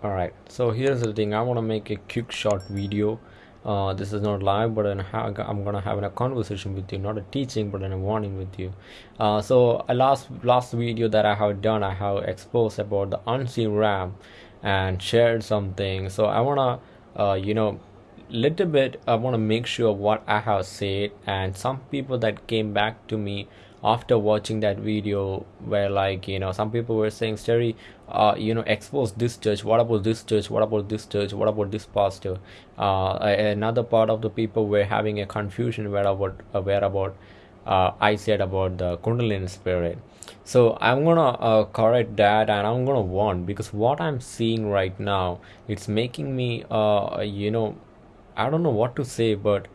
all right so here's the thing i want to make a quick short video. Uh, this is not live but I'm, gonna have a conversation with you not a teaching but a warning with you. Uh, so a last last video that i have done i have exposed about the unseen realm and shared something. So i want to uh, you know little bit i want to make sure what i have said and some people that came back to me after watching that video where like you know some people were saying Sterry uh you know expose this church. What about this church? What about this church? What about this pastor? Uh another part of the people were having a confusion where about uh, where about uh, I said about the Kundalini spirit. So I'm gonna uh, correct that and I'm gonna warn because what I'm seeing right now it's making me uh you know I don't know what to say but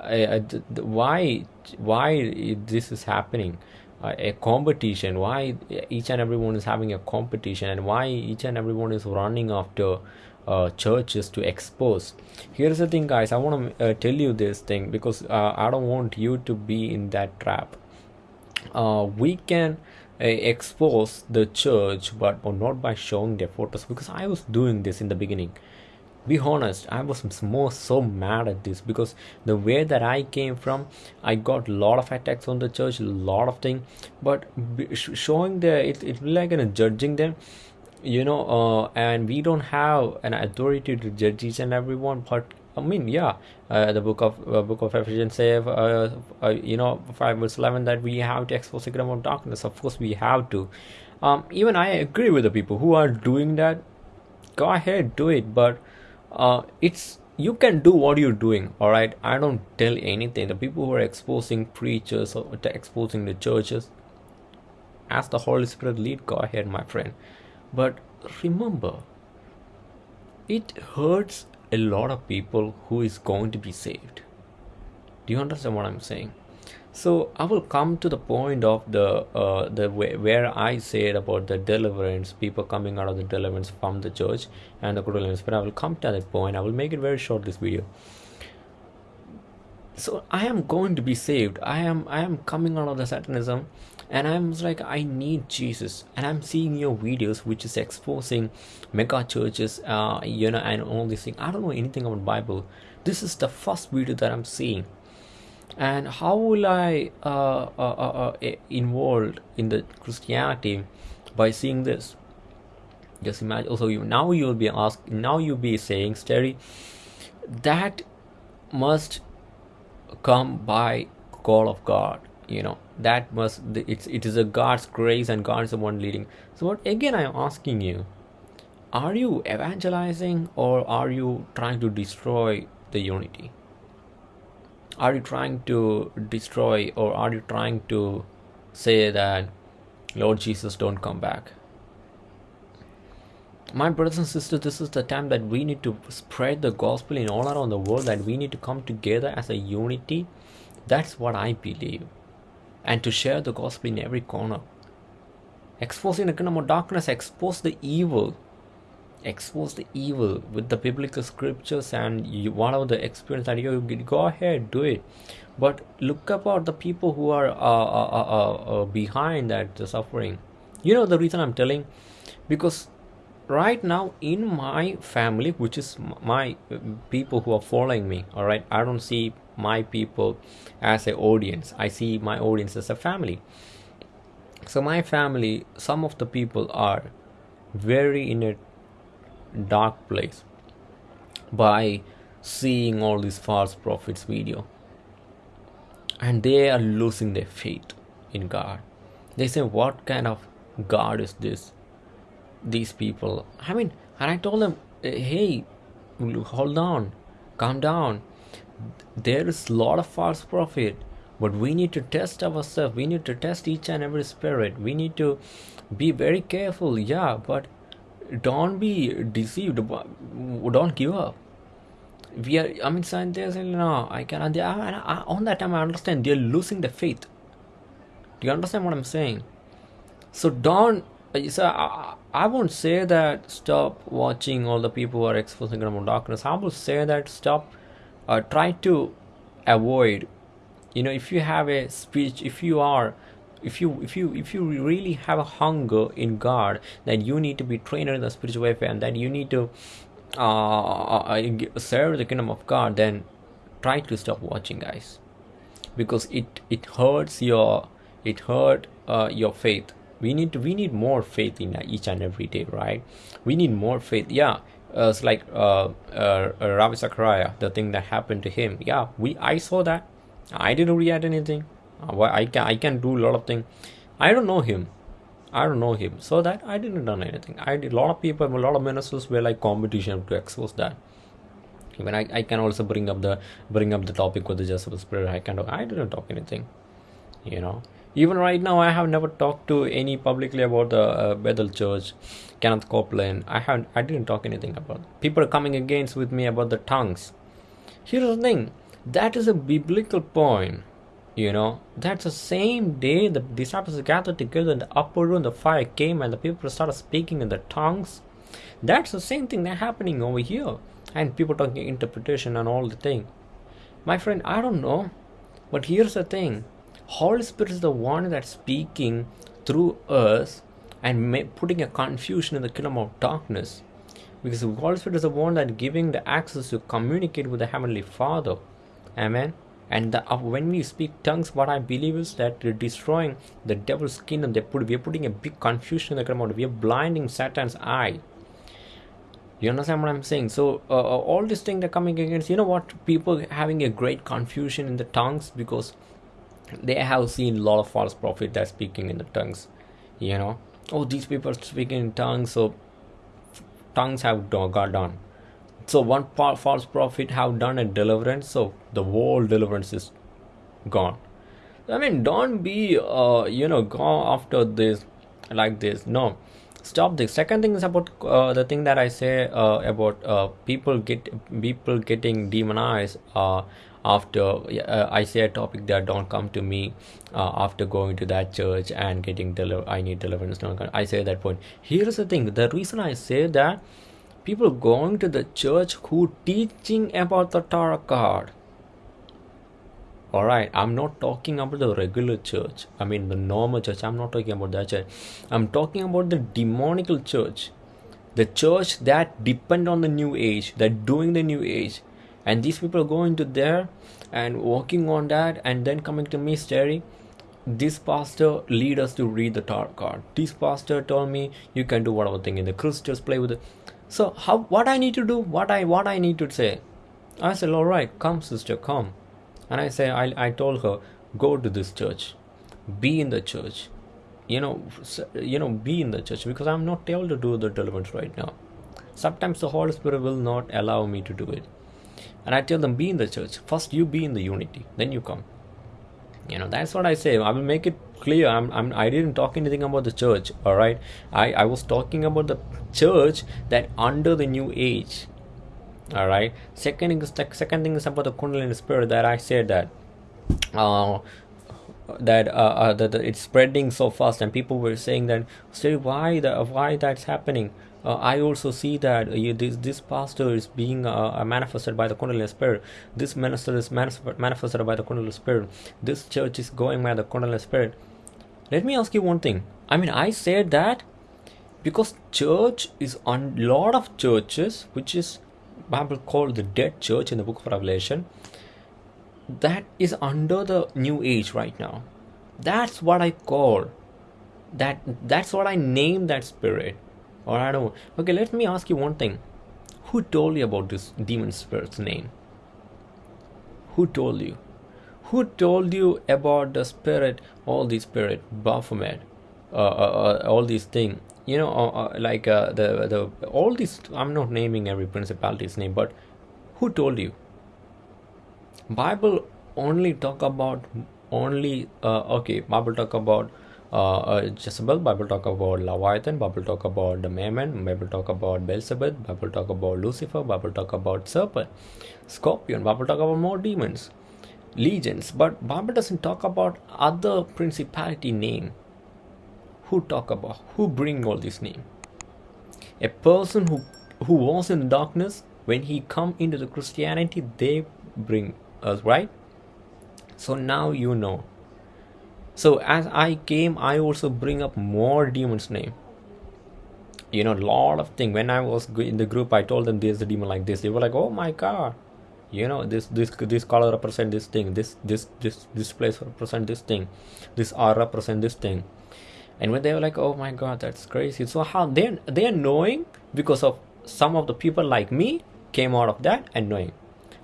i why why this is happening? Uh, a competition. Why each and everyone is having a competition and why each and everyone is running after uh, churches to expose? Here's the thing guys. I want to uh, tell you this thing because uh, i don't want you to be in that trap. Uh, we can uh, expose the church but not by showing their photos because i was doing this in the beginning be honest i was more so mad at this because the way that i came from i got a lot of attacks on the church a lot of things but showing the it, it like you know, judging them you know uh, and we don't have an authority to judge each and everyone but I mean, yeah, uh, the book of uh, book of Ephesians say, uh, uh, you know, five verse eleven that we have to expose the kingdom of darkness. Of course, we have to. Um, even I agree with the people who are doing that. Go ahead, do it, but uh, it's you can do what you're doing all right i don't tell anything. The people who are exposing preachers or exposing the churches as the holy spirit lead go ahead my friend. But remember it hurts a lot of people who is going to be saved. Do you understand what i'm saying so I will come to the point of the uh, the way, where I said about the deliverance, people coming out of the deliverance from the church and the deliverance. But I will come to that point. I will make it very short. This video. So I am going to be saved. I am I am coming out of the satanism, and I'm like I need Jesus. And I'm seeing your videos, which is exposing mega churches, uh, you know, and all these things. I don't know anything about Bible. This is the first video that I'm seeing and how will I uh, uh, uh, uh involved in the Christianity by seeing this? Just imagine. Also, you now you will be asked. Now you'll be saying, "Sterry, that must come by call of God." You know that must it's it is a God's grace and God's the one leading. So what again? I am asking you: Are you evangelizing or are you trying to destroy the unity? Are you trying to destroy or are you trying to say that lord jesus don't come back? My brothers and sisters this is the time that we need to spread the gospel in all around the world that we need to come together as a unity. That's what i believe. And to share the gospel in every corner. Exposing the kingdom of darkness expose the evil expose the evil with the biblical scriptures and you, whatever the experience that you go ahead do it. But look about the people who are uh, uh, uh, uh, uh behind that the suffering. You know the reason i'm telling? Because right now in my family which is my uh, people who are following me all right i don't see my people as an audience. I see my audience as a family. So my family some of the people are very in a dark place by seeing all these false prophets video. And they are losing their faith in god. They say what kind of god is this? These people. I mean and i told them hey hold on calm down. There is a lot of false prophet but we need to test ourselves. We need to test each and every spirit. We need to be very careful. Yeah but don't be deceived don't give up. We are i mean scientists no i cannot they are, on that time i understand they're losing the faith. Do you understand what i'm saying? So don't so I, I won't say that stop watching all the people who are exposing them darkness i will say that stop uh, try to avoid. You know if you have a speech if you are if you if you if you really have a hunger in god that you need to be trained in the spiritual warfare and that you need to uh, uh serve the kingdom of god then try to stop watching guys because it it hurts your it hurt uh, your faith we need to we need more faith in each and every day right we need more faith yeah uh, it's like uh, uh, uh Ravi Zachariah, the thing that happened to him. Yeah, we I saw that. I didn't react anything. Uh, I can I can do a lot of things. I don't know him. I don't know him. So that I didn't done anything. I did a lot of people, a lot of ministers were like competition to expose that. Even I, I can also bring up the bring up the topic with the Jezebel spirit. I kind of I didn't talk anything. You know even right now i have never talked to any publicly about the uh, bethel church kenneth copeland i haven't i didn't talk anything about people are coming against with me about the tongues here's the thing that is a biblical point you know that's the same day the disciples gathered together in the upper room the fire came and the people started speaking in the tongues that's the same thing that's happening over here and people talking interpretation and all the thing my friend i don't know but here's the thing Holy Spirit is the one that's speaking through us and putting a confusion in the kingdom of darkness. Because the Holy Spirit is the one that giving the access to communicate with the Heavenly Father. Amen. And the, uh, when we speak tongues, what I believe is that we're destroying the devil's kingdom. They put, we're putting a big confusion in the kingdom. We're blinding Satan's eye. You understand what I'm saying? So uh, uh all these things are coming against. You know what? People having a great confusion in the tongues because they have seen a lot of false prophets that speaking in the tongues you know oh these people are speaking in tongues so tongues have got done so one false prophet have done a deliverance so the whole deliverance is gone. I mean don't be uh you know go after this like this. No. Stop this. Second thing is about uh, the thing that i say uh, about uh, people get people getting demonized uh, after uh, I say a topic that don't come to me after going to that church and getting deliver I need deliverance. I say that point. Here's the thing. The reason I say that people going to the church who teaching about the tarot card. All right i'm not talking about the regular church. I mean the normal church. I'm not talking about that church. I'm talking about the demonical church. The church that depend on the new age that doing the new age. And these people going to there and working on that and then coming to me staring this pastor lead us to read the tarot card. This pastor told me you can do whatever thing in the crystals play with it so how what i need to do what i what i need to say? I said all right come sister come. And i say i, I told her go to this church. Be in the church. You know you know be in the church because i'm not able to do the deliverance right now. Sometimes the holy spirit will not allow me to do it. And I tell them, be in the church. First, you be in the unity, then you come. You know, that's what I say. I will make it clear. I'm, I'm, I didn't talk anything about the church, all right? I, I was talking about the church that under the new age, all right? Second second thing is about the Kundalini spirit that I said that. Uh, that uh, uh that, it's spreading so fast and people were saying that say why the why that's happening uh, I also see that uh, you, this this pastor is being uh, manifested by the Kundalini spirit. This minister is manifested by the Kundalini spirit. This church is going by the Kundalini spirit. Let me ask you one thing. I mean, I said that because church is on lot of churches, which is Bible called the dead church in the book of Revelation. That is under the new age right now. That's what I call that. That's what I name that spirit or I don't. Okay, let me ask you one thing. Who told you about this demon spirit's name? Who told you? Who told you about the spirit, all these spirit, Baphomet, uh, uh, uh, all these things? You know, uh, uh, like uh, the the all these. I'm not naming every principality's name, but who told you? Bible only talk about only okay. Bible talk about uh, Jezebel, Bible talk about Leviathan, Bible talk about the Mammon, Bible talk about Beelzebub, Bible talk about Lucifer, Bible talk about serpent, scorpion, Bible talk about more demons, legions, but Bible doesn't talk about other principality name. Who talk about? Who bring all this name? A person who who was in darkness when he come into the Christianity, they bring us right. So now you know so as i came i also bring up more demons name you know a lot of thing when i was in the group i told them there's a demon like this they were like oh my god you know this this this color represent this thing this this this this place represent this thing this r represent this thing. And when they were like oh my god that's crazy. So how they they're knowing because of some of the people like me came out of that and knowing.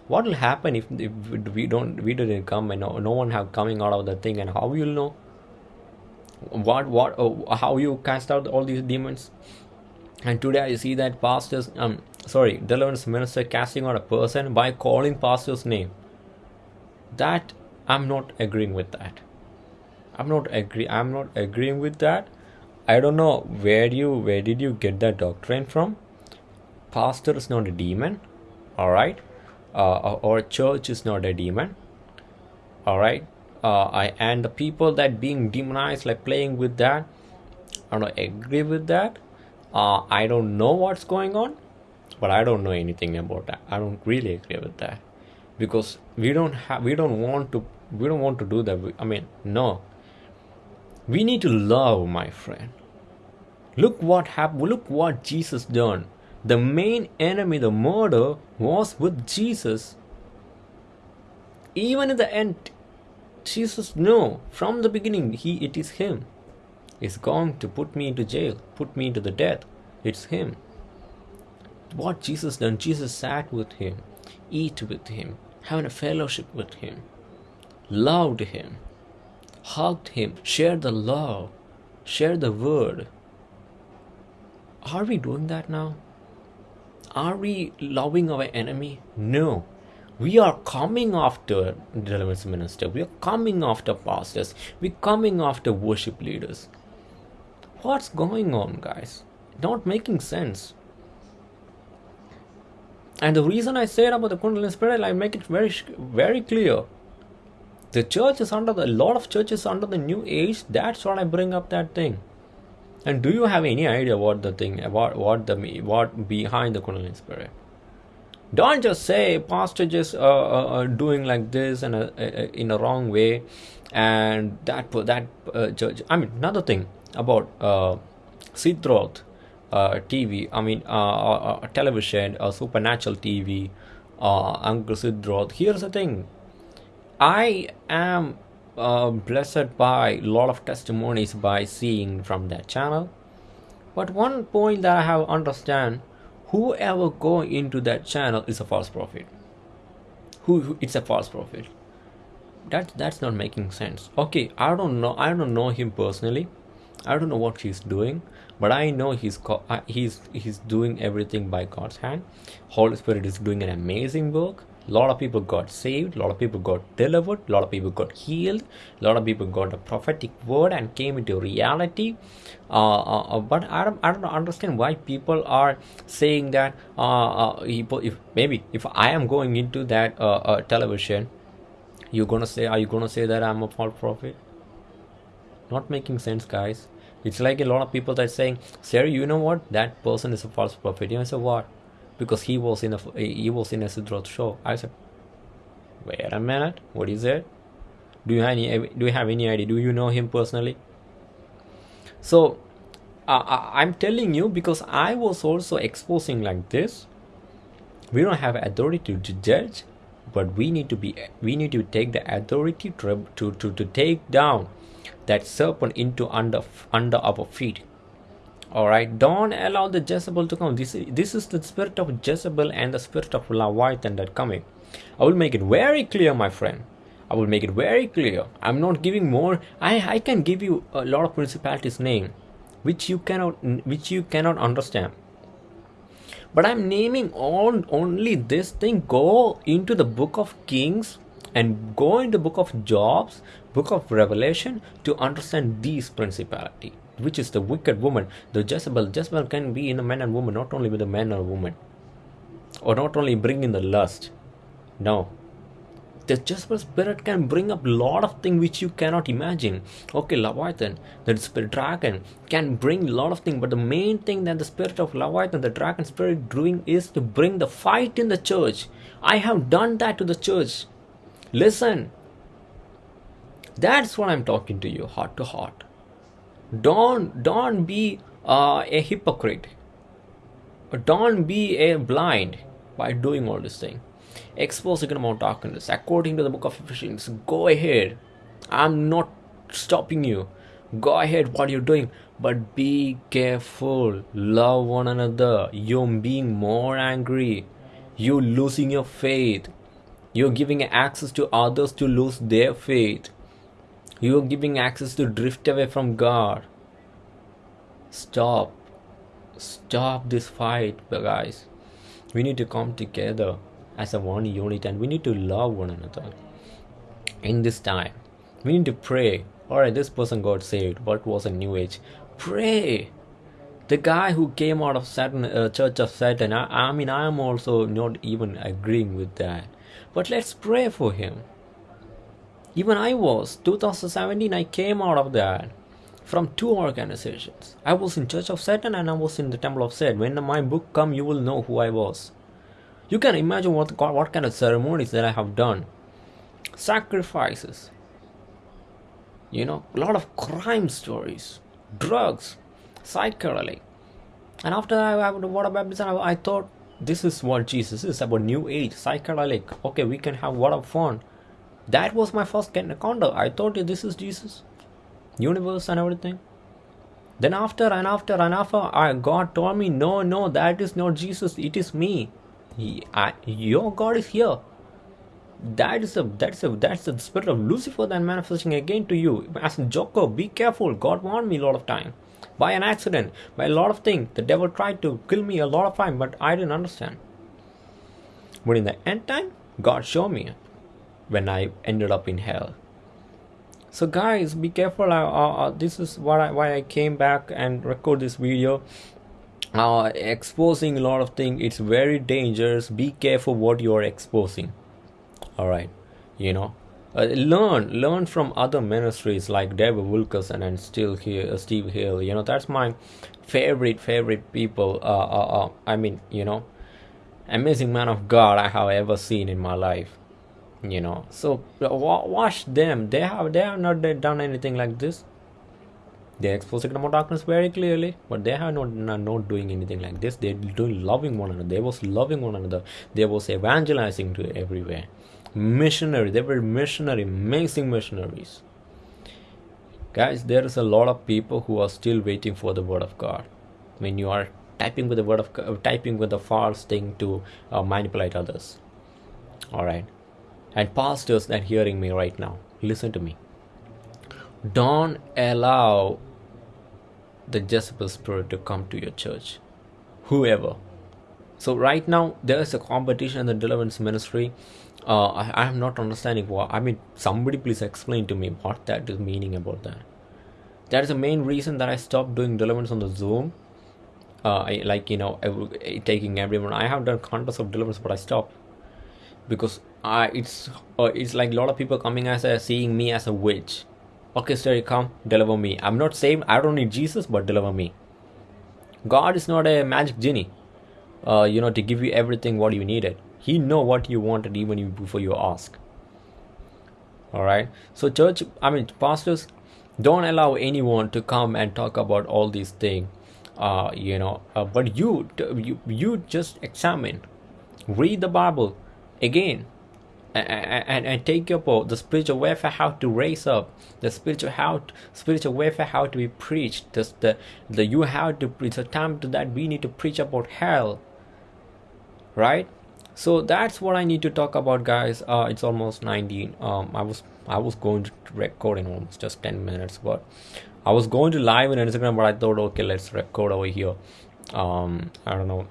What will happen if, if we don't we didn't come and no, no one have coming out of the thing and how you'll know? What what uh, how you cast out all these demons and today i see that pastors um sorry deliverance minister casting out a person by calling pastor's name. That i'm not agreeing with that. I'm not agree i'm not agreeing with that. I don't know where you where did you get that doctrine from? Pastor is not a demon all right uh, or church is not a demon all right uh, I, and the people that being demonized like playing with that i don't agree with that uh, i don't know what's going on but i don't know anything about that. I don't really agree with that. Because we don't have we don't want to we don't want to do that. I mean no. We need to love my friend. Look what happened look what jesus done. The main enemy the murder was with jesus. Even in the end jesus knew from the beginning he it is him is going to put me into jail put me into the death it's him what jesus done jesus sat with him eat with him having a fellowship with him loved him hugged him shared the love shared the word are we doing that now are we loving our enemy? No. We are coming after deliverance minister. We are coming after pastors. We're coming after worship leaders. What's going on, guys? Not making sense. And the reason I said about the Kundalini spirit, I make it very, very clear. The church is under the, a lot of churches under the new age. That's what I bring up that thing. And do you have any idea what the thing about what the what behind the Kundalini spirit? Don't just say pastor just uh, uh, uh doing like this and uh, uh, in a wrong way, and that that judge. I mean another thing about uh, Sid Roth uh, TV. I mean uh, uh, television, supernatural TV. Uncle Sid Roth. Here's the thing. I am uh, blessed by a lot of testimonies by seeing from that channel but one point that i have understand whoever go into that channel is a false prophet who, who it's a false prophet that that's not making sense okay i don't know i don't know him personally i don't know what he's doing but i know he's he's he's doing everything by god's hand. Holy spirit is doing an amazing work. A lot of people got saved a lot of people got delivered a lot of people got healed a lot of people got a prophetic word and came into reality. Uh, uh, uh but I don't, I don't understand why people are saying that uh, uh if maybe if i am going into that uh, television you're gonna say are you gonna say that i'm a false prophet? Not making sense guys it's like a lot of people that saying sir you know what that person is a false prophet you know so what because he was in a he was in a Sid Roth show. I said, wait a minute, what is it? Do you have any do you have any idea? Do you know him personally? So uh, I'm telling you because I was also exposing like this. We don't have authority to judge, but we need to be we need to take the authority to to to, to take down that serpent into under under our feet. All right don't allow the jezebel to come. This this is the spirit of jezebel and the spirit of leviathan that coming i will make it very clear my friend. I will make it very clear. I'm not giving more. I i can give you a lot of principalities name which you cannot which you cannot understand. But i'm naming on only this thing. Go into the book of kings and go in the book of jobs book of revelation to understand these principality which is the wicked woman, the Jezebel. Jezebel can be in a man and woman, not only with a man or woman, or not only bring in the lust. No, the Jezebel spirit can bring up a lot of things which you cannot imagine. Okay, Leviathan, the spirit dragon can bring a lot of things, but the main thing that the spirit of Leviathan, the dragon spirit, doing is to bring the fight in the church. I have done that to the church. Listen, that's what i'm talking to you heart to heart. Don't don't be uh, a hypocrite. Don't be a blind by doing all this thing. Expose the amount of darkness. According to the book of ephesians go ahead. I'm not stopping you. Go ahead what you're doing. But be careful. Love one another. You're being more angry. You're losing your faith you're giving access to others to lose their faith. You're giving access to drift away from god. Stop. Stop this fight guys. We need to come together as a one unit and we need to love one another. In this time we need to pray. All right this person got saved. What was a new age? Pray. The guy who came out of Satan, uh, Church of Satan. I, I mean, I am also not even agreeing with that. But let's pray for him. Even I was. 2017, I came out of that from two organizations. I was in Church of Satan and I was in the Temple of Set. When my book come, you will know who I was. You can imagine what what kind of ceremonies that I have done, sacrifices. You know, a lot of crime stories, drugs, psychedelic. And after I have the water baptism, I thought this is what Jesus is about new age, psychedelic. Okay, we can have water fun. That was my first encounter. I thought this is Jesus, universe and everything. Then after and after and after, I, God told me, no, no, that is not Jesus. It is me. He, I, your God is here. That is a that's a that's the spirit of Lucifer that manifesting again to you as a joker. Be careful. God warned me a lot of time by an accident, by a lot of things. The devil tried to kill me a lot of time, but I didn't understand. But in the end time, God showed me when I ended up in hell. So guys, be careful. Uh, uh, this is what I, why I came back and record this video. Uh, exposing a lot of things. It's very dangerous. Be careful what you are exposing. All right, you know uh, learn learn from other ministries like David Wilkerson and still here uh, Steve Hill. You know that's my favorite favorite people uh, uh, I mean you know amazing man of God I have ever seen in my life you know. So watch them. They have they have not done anything like this. They expose the kingdom darkness very clearly but they have not, not not doing anything like this. They're doing loving one another. They was loving one another. They was evangelizing to everywhere missionary. They were missionary amazing missionaries. Guys there is a lot of people who are still waiting for the word of god. When you are typing with the word of God, typing with the false thing to uh, manipulate others. All right and pastors that hearing me right now listen to me. Don't allow the Jezebel spirit to come to your church. Whoever. So right now there is a competition in the deliverance ministry uh, I, am not understanding what I mean somebody please explain to me what that is meaning about that. That is the main reason that I stopped doing deliverance on the zoom. Uh, I, like you know every, taking everyone. I have done countless of deliverance but I stopped. Because I it's uh, it's like a lot of people coming as a seeing me as a witch. Okay sir come deliver me. I'm not saying I don't need Jesus but deliver me. God is not a magic genie. Uh, you know to give you everything what you needed he know what you wanted even before you ask. All right so church i mean pastors don't allow anyone to come and talk about all these things uh, you know uh, but you, you you just examine. Read the bible again. And, and, and take up the spiritual warfare how to raise up. The spiritual how to, spiritual warfare how to be preached. The, the the you have to it's a time to that we need to preach about hell. Right so that's what i need to talk about guys. Uh it's almost 19 um i was i was going to record in almost just 10 minutes but i was going to live in instagram but i thought okay let's record over here. Um i don't know.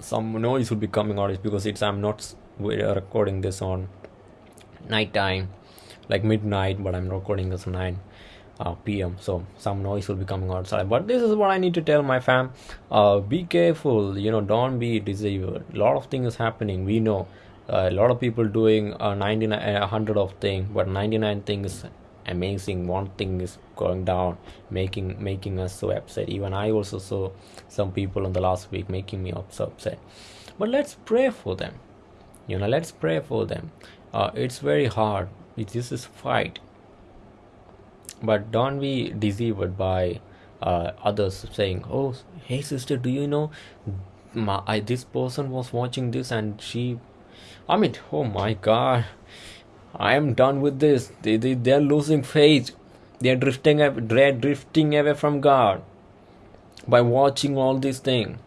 Some noise will be coming out. Because it's i'm not recording this on night time like midnight but i'm recording this 9 uh, pm so some noise will be coming outside. But this is what i need to tell my fam. Uh, be careful. You know don't be deceived. A lot of things happening. We know uh, a lot of people doing uh, 99 100 of thing but 99 things amazing. One thing is going down making making us so upset. Even i also saw some people in the last week making me so upset. But let's pray for them. You know let's pray for them. Uh, it's very hard. This is fight but don't be deceived by uh, others saying oh hey sister do you know my, I, this person was watching this and she i mean oh my god i am done with this. They, they, they're losing faith. They're drifting they're drifting away from god by watching all these things.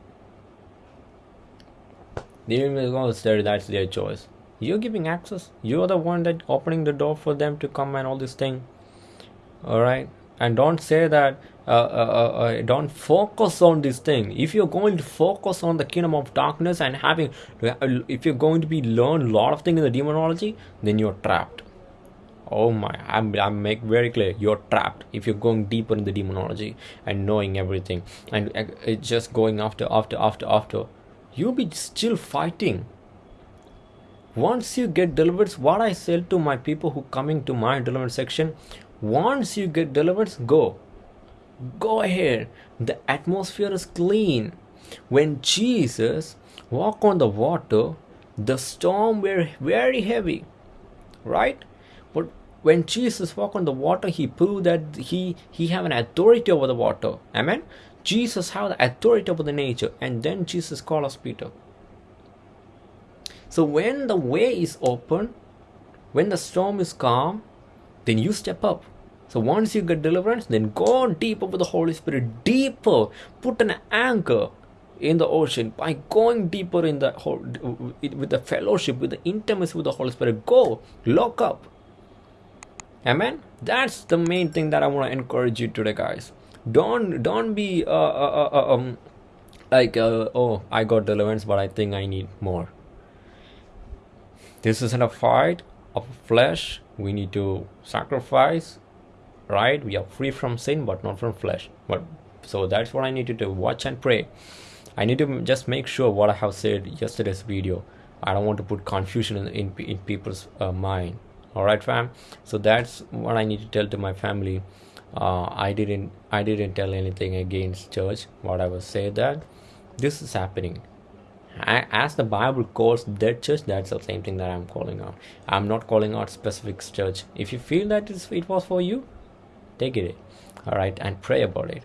They will say that's their choice. You're giving access. You're the one that opening the door for them to come and all this thing all right? And don't say that uh, uh, uh, uh, don't focus on this thing. If you're going to focus on the kingdom of darkness and having if you're going to be learn a lot of things in the demonology then you're trapped. Oh my i'm i'm make very clear you're trapped if you're going deeper in the demonology and knowing everything. And uh, just going after after after after. You'll be still fighting. Once you get delivered what i said to my people who coming to my deliverance section once you get delivered go. Go ahead. The atmosphere is clean. When jesus walked on the water the storm were very heavy right? But when jesus walked on the water he proved that he he have an authority over the water. Amen? Jesus have the authority over the nature. And then jesus called us peter. So when the way is open when the storm is calm then you step up so once you get deliverance, then go deeper with the Holy Spirit, deeper. Put an anchor in the ocean by going deeper in the with the fellowship, with the intimacy with the Holy Spirit. Go lock up. Amen. That's the main thing that I want to encourage you today, guys. Don't don't be uh, uh, uh, uh um like uh, oh I got deliverance, but I think I need more. This isn't a fight of flesh. We need to sacrifice right? We are free from sin but not from flesh. But so that's what i need to do. Watch and pray. I need to just make sure what i have said yesterday's video. I don't want to put confusion in in, in people's uh, mind. All right fam? So that's what i need to tell to my family. Uh, i didn't i didn't tell anything against church what i was say that this is happening as the bible calls that church that's the same thing that i'm calling out. I'm not calling out specific church. If you feel that it was for you take it. All right and pray about it.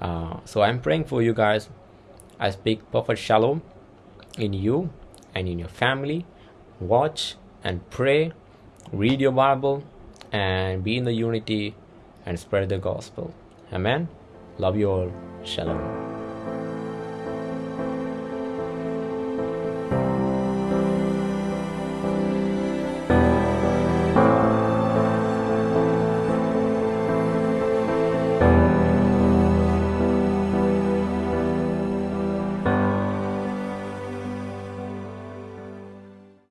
Uh, so i'm praying for you guys. I speak perfect shalom in you and in your family. Watch and pray. Read your bible and be in the unity and spread the gospel. Amen. Love you all. Shalom